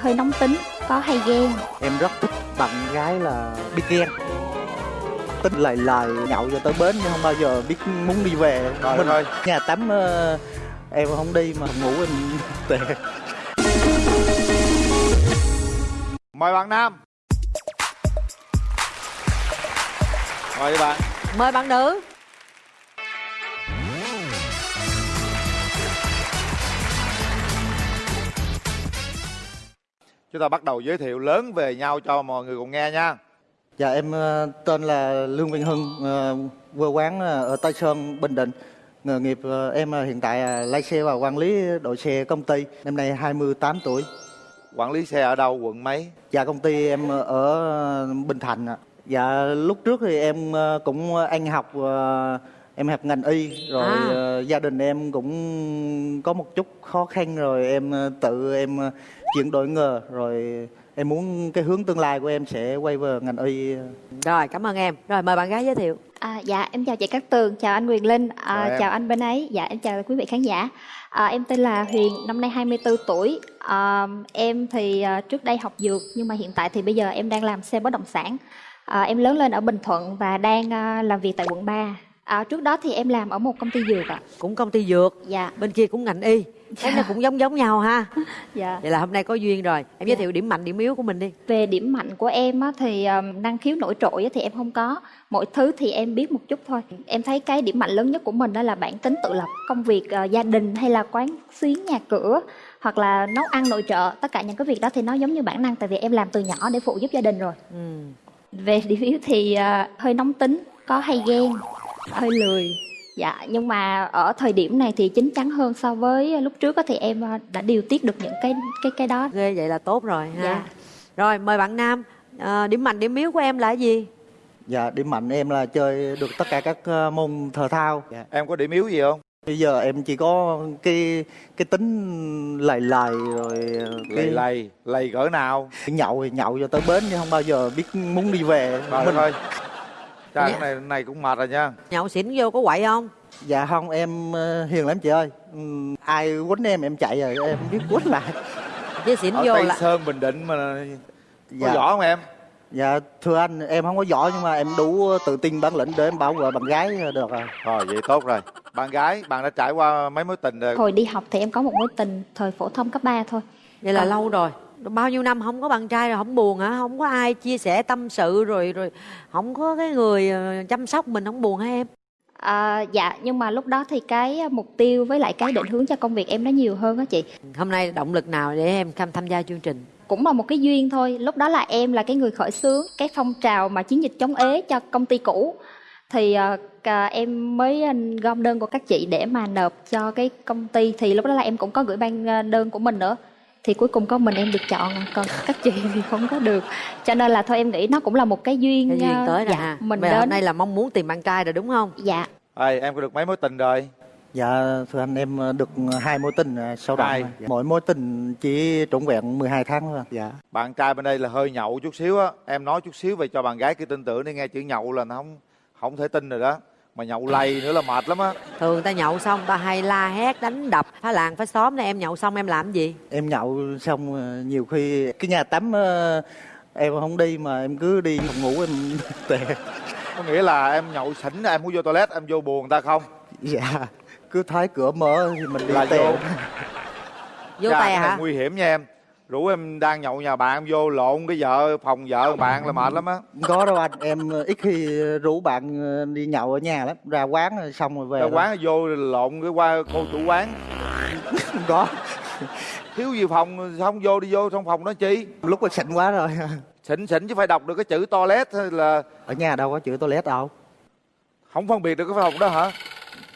hơi nóng tính có hay ghen? Em rất thích bạn gái là biết ghen. Tính lời lời nhậu cho tới bến nhưng không bao giờ biết muốn đi về. Trời mình ơi. nhà tắm ờ, em không đi mà ngủ em tệ. Mời bạn Nam. Mời đi bạn. Mời bạn nữ Chúng ta bắt đầu giới thiệu lớn về nhau cho mọi người cùng nghe nha dạ em ờ, tên là lương văn hưng ờ, quê quán ờ, ở tây sơn bình định nghề nghiệp em hiện tại là lái xe và quản lý đội xe công ty năm nay 28 tuổi Quản lý xe ở đâu, quận mấy? Dạ công ty em ở Bình Thạnh ạ. Dạ lúc trước thì em cũng ăn học em học ngành y rồi À. gia đình em cũng có một chút khó khăn rồi em tự em chuyển đổi nghề rồi em muốn cái hướng tương lai của em sẽ quay về ngành y. Rồi cảm ơn em. Rồi mời bạn gái giới thiệu. À, dạ em chào chị Cát Tường chào anh Quyền Linh à, Chào anh bên ấy. Dạ em chào quý vị khán giả. À, em tên là Huyền năm nay 24 tuổi. À, em thì à, trước đây học dược nhưng mà hiện tại thì bây giờ em đang làm xe bất động sản. À, em lớn lên ở Bình Thuận và đang à, làm việc tại quận 3 à, trước đó thì em làm ở một công ty dược ạ. Cũng công ty dược? Dạ. Bên kia cũng ngành y. Thấy nó cũng giống giống nhau ha. Dạ. Vậy là hôm nay có duyên rồi. Em giới thiệu điểm mạnh điểm yếu của mình đi. Về điểm mạnh của em á, thì um, năng khiếu nổi trội á, thì em không có. Mọi thứ thì em biết một chút thôi. Em thấy cái điểm mạnh lớn nhất của mình đó là bản tính tự lập. Công việc ờ, gia đình hay là quán xuyến nhà cửa hoặc là nấu ăn nội trợ tất cả những cái việc đó thì nó giống như bản năng tại vì em làm từ nhỏ để phụ giúp gia đình rồi. Ừ. về điểm yếu thì ờ, hơi nóng tính có hay ghen hơi lười dạ nhưng mà ở thời điểm này thì chín chắn hơn so với lúc trước á, thì em ờ, đã điều tiết được những cái cái cái đó Ghê vậy là tốt rồi ha Dạ. Rồi mời bạn Nam Ờ, Điểm mạnh điểm yếu của em là gì Dạ điểm mạnh em là chơi được tất cả các ờ, môn thể thao. Dạ. Em có điểm yếu gì không? Bây giờ em chỉ có cái cái tính lầy lầy rồi cái Lầy lầy, lầy cỡ nào? nhậu thì nhậu cho tới bến nhưng không bao giờ biết muốn đi về mình ơi Trời Dạ. cái này, này cũng mệt rồi nha. Nhậu xỉn vô có quậy không? Dạ không em ờ, hiền lắm chị ơi. Ừm, ai quýnh em em chạy rồi em biết quýnh lại. Chứ xỉn Ở vô Tây là Sơn, Bình Định mà Có dạ. võ không em? dạ thưa anh em không có giỏi nhưng mà em đủ tự tin bản lĩnh để em bảo vệ bạn gái được rồi. Rồi vậy tốt rồi. Bạn gái, bạn đã trải qua mấy mối tình rồi. Hồi đi học thì em có một mối tình thời phổ thông cấp 3 thôi. Vậy là À. lâu rồi Bao nhiêu năm không có bạn trai rồi không buồn hả? Không có ai chia sẻ tâm sự rồi rồi Không có cái người ờ, chăm sóc mình không buồn hả em? À, dạ nhưng mà lúc đó thì cái mục tiêu với lại cái định hướng cho công việc em nó nhiều hơn á chị. Hôm nay động lực nào để em tham tham gia chương trình? Cũng là một cái duyên thôi. Lúc đó là em là cái người khởi xướng cái phong trào mà chiến dịch chống ế cho công ty cũ. Thì ờ, cả em mới ờ, gom đơn của các chị để mà nộp cho cái công ty. Thì lúc đó là em cũng có gửi ban ờ, đơn của mình nữa thì cuối cùng có mình em được chọn à, còn các chị thì không có được. Cho nên là thôi em nghĩ nó cũng là một cái duyên Cái duyên ờ, tới dạ, mình giờ đến. hôm nay là mong muốn tìm bạn trai rồi đúng không? Dạ. Ê, Em có được mấy mối tình rồi? dạ thưa anh em được hai mối tình à, sau đó Hai. dạ. mỗi mối tình chỉ trọn vẹn 12 tháng thôi. Dạ. Bạn trai bên đây là hơi nhậu chút xíu á. Em nói chút xíu về cho bạn gái kia tin tưởng đi nghe chữ nhậu là nó không không thể tin rồi đó Mà nhậu lầy nữa là mệt lắm á. Thường ta nhậu xong ta hay la hét đánh đập. Phá làng phá xóm này em nhậu xong em làm gì? Em nhậu xong ờ, nhiều khi cái nhà tắm ờ, em không đi mà em cứ đi phòng ngủ em tệ Có nghĩa là em nhậu xỉn em muốn vô toilet em vô buồn ta không? dạ cứ thấy cửa mở thì mình đi Là tè. vô. Vô Chà, tè hả? nguy hiểm nha em Rủ em đang nhậu nhà bạn vô lộn cái vợ phòng vợ bạn là mệt lắm á. Không có đâu anh em ít khi rủ bạn ờ, đi nhậu ở nhà lắm. Ra quán xong rồi về Ra quán vô lộn cái qua cô chủ quán. Không có. Thiếu gì phòng không vô đi vô trong phòng đó chi? Lúc mà xịn quá rồi. Xỉn xỉn chứ phải đọc được cái chữ toilet hay là ở nhà đâu có chữ toilet đâu. Không phân biệt được cái phòng đó hả?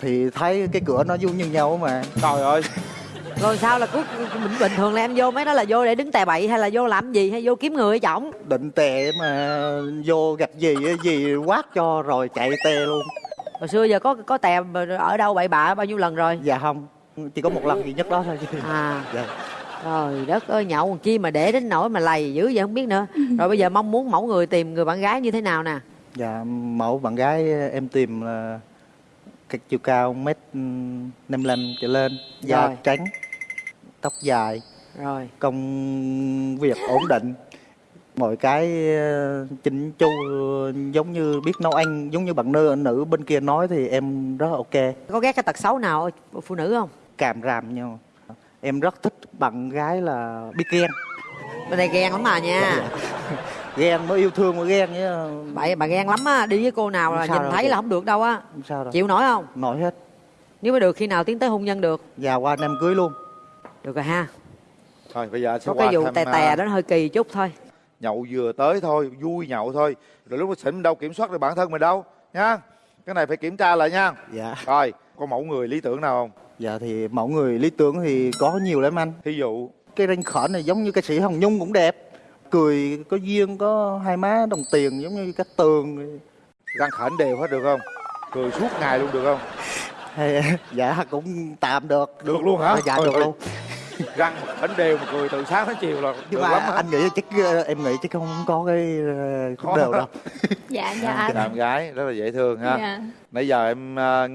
thì thấy cái cửa nó vuông như nhau mà. Trời ơi rồi sao là cứ bình bình thường là em vô mấy đó là vô để đứng tè bậy hay là vô làm gì hay vô kiếm người hay chổng? Định tè mà vô gặp gì á, gì quát cho rồi chạy tè luôn. Hồi xưa giờ có có tè ở đâu bậy bạ bao nhiêu lần rồi? Dạ không chỉ có một lần duy nhất đó thôi. À. Dạ. trời đất ơi nhậu còn chi mà để đến nỗi mà lầy dữ vậy không biết nữa. Rồi bây giờ mong muốn mẫu người tìm người bạn gái như thế nào nè? Dạ mẫu bạn gái em tìm là cái chiều cao mét năm trở lên da trắng tóc dài rồi. công việc ổn định mọi cái ờ, chỉnh chu giống như biết nấu ăn giống như bạn nữ nữ bên kia nói thì em rất ok. Có ghét cái tật xấu nào ở phụ nữ không? Càm ràm nhau. Em rất thích bạn gái là biết ghen. Bên đây ghen lắm mà nha. Ghen mới yêu thương mà ghen chứ. Bà bà ghen lắm á đi với cô nào là nhìn thấy chị? là không được đâu á. Chịu nổi không? Nổi hết. Nếu mà được khi nào tiến tới hôn nhân được? Già qua năm cưới luôn được rồi ha. Thôi bây giờ anh sẽ có cái vụ thăm, tè à, tè đó nó hơi kỳ chút thôi. nhậu vừa tới thôi vui nhậu thôi. Rồi lúc mà xỉn đâu kiểm soát được bản thân mình đâu nha cái này phải kiểm tra lại nha. Dạ. Rồi có mẫu người lý tưởng nào không? Dạ thì mẫu người lý tưởng thì có nhiều lắm anh. Thí dụ. Cái ranh khởi này giống như ca sĩ hồng nhung cũng đẹp. Cười có duyên có hai má đồng tiền giống như các tường. Răng khểnh đều hết được không? Cười suốt ngày luôn được không? Dạ cũng tạm được. Được luôn hả? Dạ được luôn răng khểnh đều mà cười từ sáng đến chiều là nhưng được mà lắm hả anh nghĩ chắc ờ, em nghĩ chắc không có cái ờ, khúc đều đâu. Dạ dạ anh. làm gái rất là dễ thương ha. Dạ. nãy giờ em à,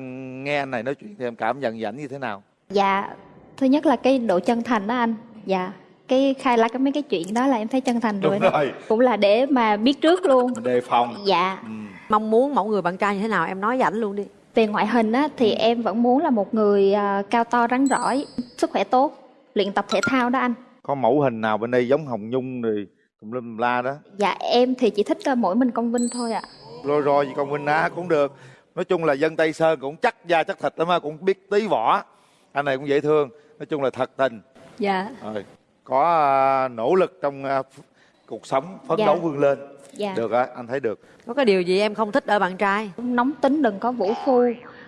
nghe anh này nói chuyện thì em cảm nhận ảnh như thế nào? Dạ thứ nhất là cái độ chân thành đó anh. Dạ cái khai ra cái mấy cái chuyện đó là em thấy chân thành rồi, đúng đó. rồi. Cũng là để mà biết trước luôn. Đề phòng. Dạ. Ừ. mong muốn mẫu người bạn trai như thế nào em nói với ảnh luôn đi. Về ngoại hình á thì em vẫn muốn là một người cao to rắn rỏi sức khỏe tốt luyện tập thể thao đó anh. Có mẫu hình nào bên đây giống hồng nhung rồi tùm lum la đó? Dạ em thì chỉ thích à, mỗi mình công vinh thôi ạ. Rồi rồi con Minh Á cũng được. Nói chung là dân Tây Sơn cũng chắc da chắc thịt lắm á cũng biết tí võ. Anh này cũng dễ thương nói chung là thật tình. Dạ. Rồi có à, nỗ lực trong à, ph- cuộc sống phấn Dạ. đấu vươn lên. Dạ. Được á anh thấy được. Có cái điều gì em không thích ở bạn trai? Nóng tính đừng có vũ phu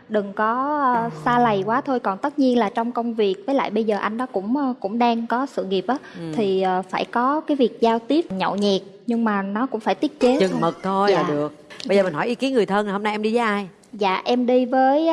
đừng có ờ, xa lầy quá thôi còn tất nhiên là trong công việc với lại bây giờ anh đó cũng ờ, cũng đang có sự nghiệp á Ừ. thì ờ, phải có cái việc giao tiếp nhậu nhẹt nhưng mà nó cũng phải tiết chế chừng thôi. mực thôi Dạ. là được bây giờ mình hỏi ý kiến người thân hôm nay em đi với ai dạ em đi với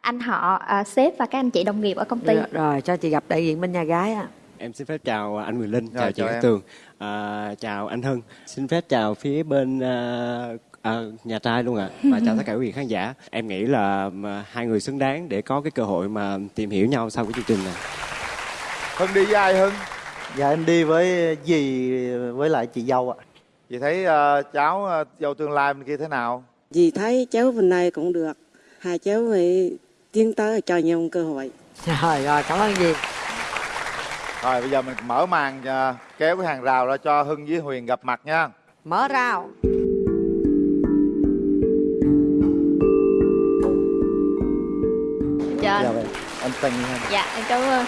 anh họ sếp và các anh chị đồng nghiệp ở công ty rồi, rồi cho chị gặp đại diện bên nhà gái á Em xin phép chào anh Quyền Linh, Rồi, chào chị. Tường, à, chào anh Hưng. Xin phép chào phía bên à, à, nhà trai luôn ạ. Và chào tất cả quý vị khán giả. Em nghĩ là hai người xứng đáng để có cái cơ hội mà tìm hiểu nhau sau cái chương trình này. Hưng đi với ai Hưng? Dạ em đi với dì với lại chị dâu ạ. Chị thấy à, cháu à, dâu tương lai bên kia thế nào? Dì thấy cháu bên này cũng được. Hai cháu phải tiến tới cho nhau một cơ hội. Rồi rồi cảm ơn gì rồi bây giờ mình mở màn à, kéo cái hàng rào ra cho Hưng với Huyền gặp mặt nha. Mở rào anh tình dạ em cảm ơn.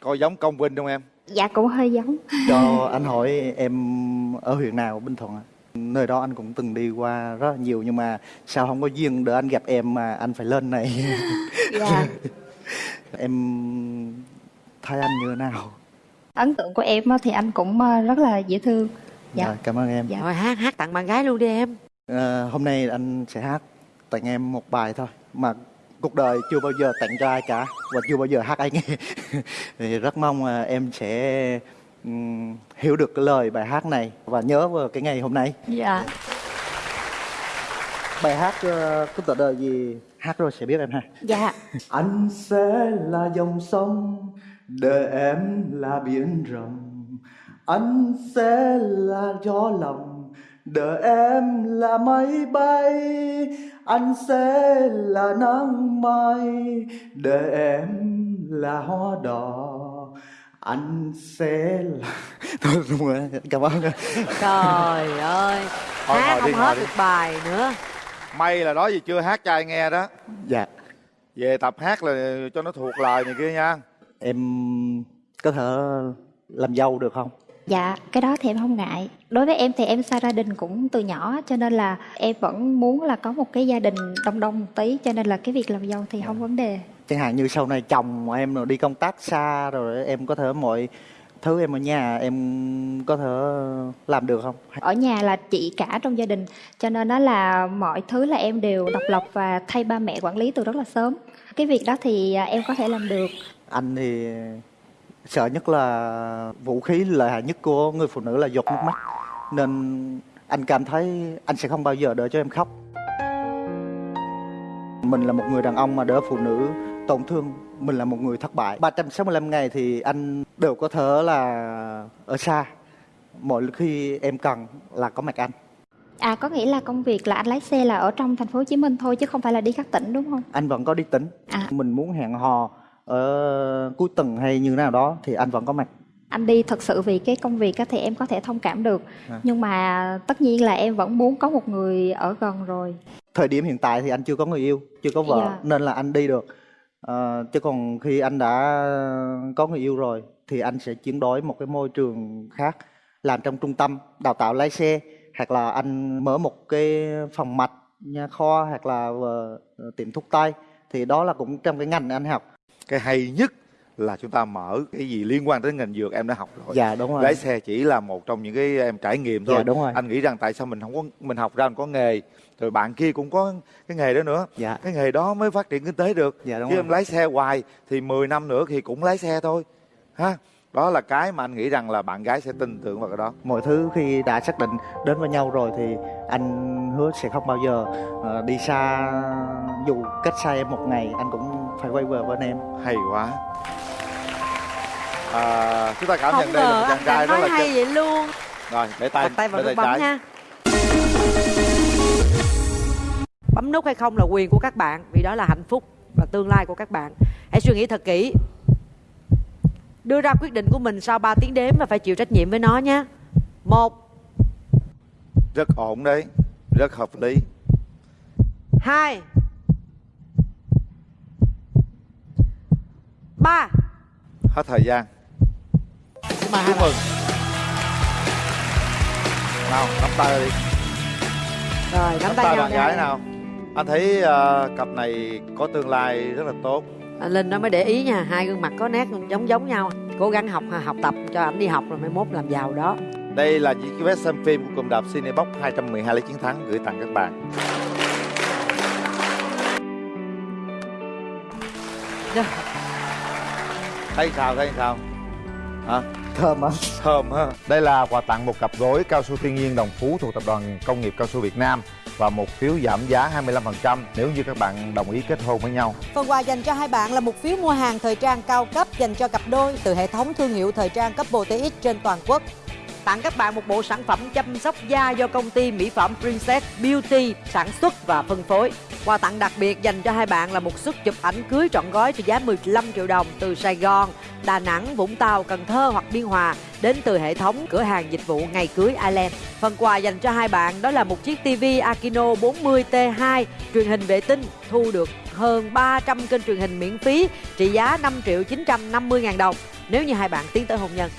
Coi giống công vinh không em? Dạ cũng hơi giống. Cho anh hỏi em ở huyện nào bình thuận ạ? Nơi đó anh cũng từng đi qua rất là nhiều nhưng mà sao không có duyên để anh gặp em mà anh phải lên này? Dạ. Em thấy anh như thế nào? Ấn tượng của em á thì anh cũng ờ, rất là dễ thương. Dạ. Rồi, cảm ơn em. Dạ. rồi hát hát tặng bạn gái luôn đi em. Ờ, hôm nay anh sẽ hát tặng em một bài thôi mà cuộc đời chưa bao giờ tặng cho ai cả và chưa bao giờ hát ai nghe thì rất mong là em sẽ hiểu được cái lời bài hát này và nhớ vào cái ngày hôm nay. Dạ. Bài hát ờ, có tựa đề gì hát rồi sẽ biết em ha. Dạ. Anh sẽ là dòng sông đời em là biển rộng. Anh sẽ là gió lòng đời em là máy bay anh sẽ là nắng mai đời em là hoa đỏ. Anh sẽ là thôi đúng rồi cảm ơn. Trời ơi Thôi, hát đi, không ngồi hết đi. được bài nữa. May là đó gì chưa hát cho ai nghe đó. Dạ. Về tập hát là cho nó thuộc lời này kia nha. Em có thể làm dâu được không Dạ, cái đó thì em không ngại. Đối với em thì em xa gia đình cũng từ nhỏ cho nên là em vẫn muốn là có một cái gia đình đông đông một tí cho nên là cái việc làm dâu thì không vấn đề. chẳng hạn như sau này chồng em rồi đi công tác xa rồi em có thể mọi thứ em ở nhà em có thể làm được không Ở nhà là chị cả trong gia đình cho nên đó là mọi thứ là em đều độc lập và thay ba mẹ quản lý từ rất là sớm. Cái việc đó thì à, em có thể làm được. anh thì sợ nhất là vũ khí lợi hại nhất của người phụ nữ là giọt nước mắt. Nên anh cảm thấy anh sẽ không bao giờ đợi cho em khóc. Mình là một người đàn ông mà đỡ phụ nữ tổn thương mình là một người thất bại. 365 ngày thì anh đều có thể là ở xa. Mỗi khi em cần là có mặt anh. À có nghĩa là công việc là anh lái xe là ở trong thành phố Hồ Chí Minh thôi chứ không phải là đi các tỉnh đúng không? anh vẫn có đi tỉnh. À. mình muốn hẹn hò ở cuối tuần hay như thế nào đó thì anh vẫn có mặt Anh đi thật sự vì cái công việc thì em có thể thông cảm được. À. Nhưng mà tất nhiên là em vẫn muốn có một người ở gần rồi. thời điểm hiện tại thì anh chưa có người yêu chưa có vợ Dạ. nên là anh đi được Ờ, chứ còn khi anh đã có người yêu rồi thì anh sẽ chuyển đổi một cái môi trường khác làm trong trung tâm đào tạo lái xe hoặc là anh mở một cái phòng mạch nha khoa hoặc là ờ, tiệm thuốc tây thì đó là cũng trong cái ngành anh học cái hay nhất là chúng ta mở cái gì liên quan đến ngành dược em đã học rồi. Dạ đúng rồi. Lái xe chỉ là một trong những cái em trải nghiệm thôi. Dạ, đúng rồi. anh nghĩ rằng tại sao mình không có mình học ra mình có nghề rồi bạn kia cũng có cái nghề đó nữa. Dạ. Cái nghề đó mới phát triển kinh tế được. Dạ đúng chứ rồi. em lái xe hoài thì 10 năm nữa thì cũng lái xe thôi ha đó là cái mà anh nghĩ rằng là bạn gái sẽ tin tưởng vào cái đó. Mọi thứ khi đã xác định đến với nhau rồi thì anh hứa sẽ không bao giờ ờ, đi xa. Dù cách xa em một ngày anh cũng phải quay về bên em. Hay quá. À, chúng ta cảm không nhận đây là ngờ một anh chàng trai rất nói là hay chân vậy luôn. Rồi để tay đặt tay vào để nút bấm trái. nha. Bấm nút hay không là quyền của các bạn vì đó là hạnh phúc và tương lai của các bạn. Hãy suy nghĩ thật kỹ đưa ra quyết định của mình sau 3 tiếng đếm và phải chịu trách nhiệm với nó nhé. Một. Rất ổn đấy rất hợp lý. Hai. Ba. Hết thời gian. Xin chúc mừng. Nào nắm tay đi. Rồi nắm nắm tay tay nhau bạn gái nào. Anh thấy ờ, cặp này có tương lai rất là tốt À, Linh nó mới để ý nha hai gương mặt có nét giống giống nhau. Cố gắng học học tập cho ảnh đi học rồi mai mốt làm giàu đó. Đây là những cái vé xem phim của cụm đạp Cinebox 212 lấy chiến thắng gửi tặng các bạn. Thấy sao thấy sao? Hả? Thơm á thơm ha đây là quà tặng một cặp gối cao su thiên nhiên đồng phú thuộc tập đoàn công nghiệp cao su Việt Nam và một phiếu giảm giá 25% nếu như các bạn đồng ý kết hôn với nhau Phần quà dành cho hai bạn là một phiếu mua hàng thời trang cao cấp dành cho cặp đôi từ hệ thống thương hiệu thời trang cấp TX trên toàn quốc. tặng các bạn một bộ sản phẩm chăm sóc da do công ty mỹ phẩm Princess Beauty sản xuất và phân phối. Quà tặng đặc biệt dành cho hai bạn là một suất chụp ảnh cưới trọn gói trị giá 15 triệu đồng từ Sài Gòn, Đà Nẵng, Vũng Tàu, Cần Thơ hoặc Biên Hòa đến từ hệ thống cửa hàng dịch vụ ngày cưới Island. Phần quà dành cho hai bạn đó là một chiếc TV Akino 40T2 truyền hình vệ tinh thu được hơn 300 kênh truyền hình miễn phí trị giá 5 triệu 950 ngàn đồng nếu như hai bạn tiến tới hôn nhân.